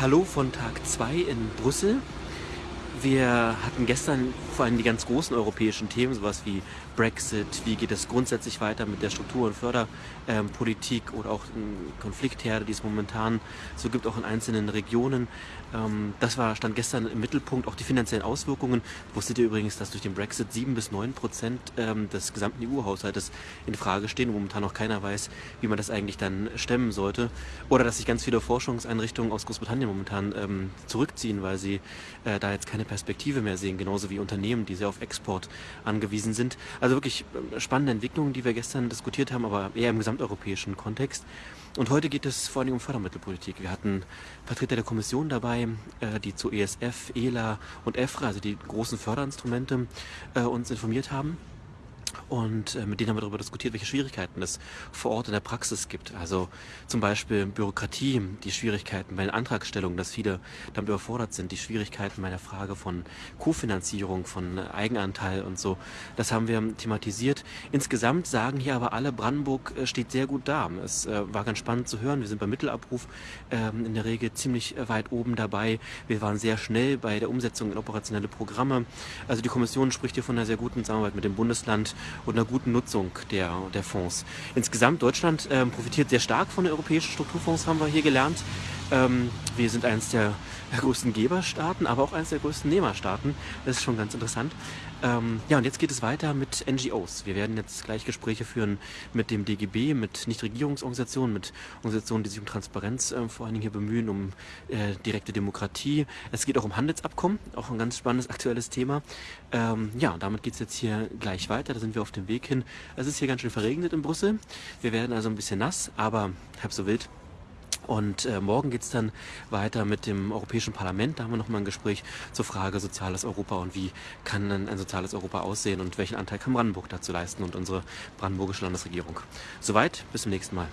Hallo von Tag 2 in Brüssel. Wir hatten gestern vor allem die ganz großen europäischen Themen, sowas wie Brexit, wie geht es grundsätzlich weiter mit der Struktur- und Förderpolitik oder auch Konfliktherde, die es momentan so gibt, auch in einzelnen Regionen. Ähm, das war, stand gestern im Mittelpunkt, auch die finanziellen Auswirkungen. Wusstet ihr übrigens, dass durch den Brexit sieben bis neun Prozent ähm, des gesamten EU-Haushaltes in Frage stehen und momentan noch keiner weiß, wie man das eigentlich dann stemmen sollte. Oder dass sich ganz viele Forschungseinrichtungen aus Großbritannien momentan ähm, zurückziehen, weil sie äh, da jetzt keine Perspektive mehr sehen, genauso wie Unternehmen, die sehr auf Export angewiesen sind. Also wirklich äh, spannende Entwicklungen, die wir gestern diskutiert haben, aber eher im gesamteuropäischen Kontext. Und heute geht es vor allem um Fördermittelpolitik. Wir hatten Vertreter der Kommission dabei, äh, die zu ESF, ELA und EFRA, also die großen Förderinstrumente, äh, uns informiert haben. Und äh, mit denen haben wir darüber diskutiert, welche Schwierigkeiten es vor Ort in der Praxis gibt. Also zum Beispiel Bürokratie, die Schwierigkeiten bei den Antragstellungen, dass viele damit überfordert sind, die Schwierigkeiten bei der Frage von Kofinanzierung, von Eigenanteil und so. Das haben wir thematisiert. Insgesamt sagen hier aber alle, Brandenburg äh, steht sehr gut da. Es äh, war ganz spannend zu hören. Wir sind beim Mittelabruf ähm, in der Regel ziemlich weit oben dabei. Wir waren sehr schnell bei der Umsetzung in operationelle Programme. Also die Kommission spricht hier von einer sehr guten Zusammenarbeit mit dem Bundesland und einer guten Nutzung der, der Fonds. Insgesamt Deutschland ähm, profitiert sehr stark von den europäischen Strukturfonds, haben wir hier gelernt. Ähm, wir sind eines der größten Geberstaaten, aber auch eines der größten Nehmerstaaten. Das ist schon ganz interessant. Ähm, ja, und jetzt geht es weiter mit NGOs. Wir werden jetzt gleich Gespräche führen mit dem DGB, mit Nichtregierungsorganisationen, mit Organisationen, die sich um Transparenz äh, vor allen Dingen hier bemühen, um äh, direkte Demokratie. Es geht auch um Handelsabkommen, auch ein ganz spannendes aktuelles Thema. Ähm, ja, damit geht es jetzt hier gleich weiter. Da sind wir auf dem Weg hin. Es ist hier ganz schön verregnet in Brüssel. Wir werden also ein bisschen nass, aber halb so wild. Und äh, morgen geht es dann weiter mit dem Europäischen Parlament. Da haben wir nochmal ein Gespräch zur Frage soziales Europa und wie kann denn ein soziales Europa aussehen und welchen Anteil kann Brandenburg dazu leisten und unsere brandenburgische Landesregierung. Soweit, bis zum nächsten Mal.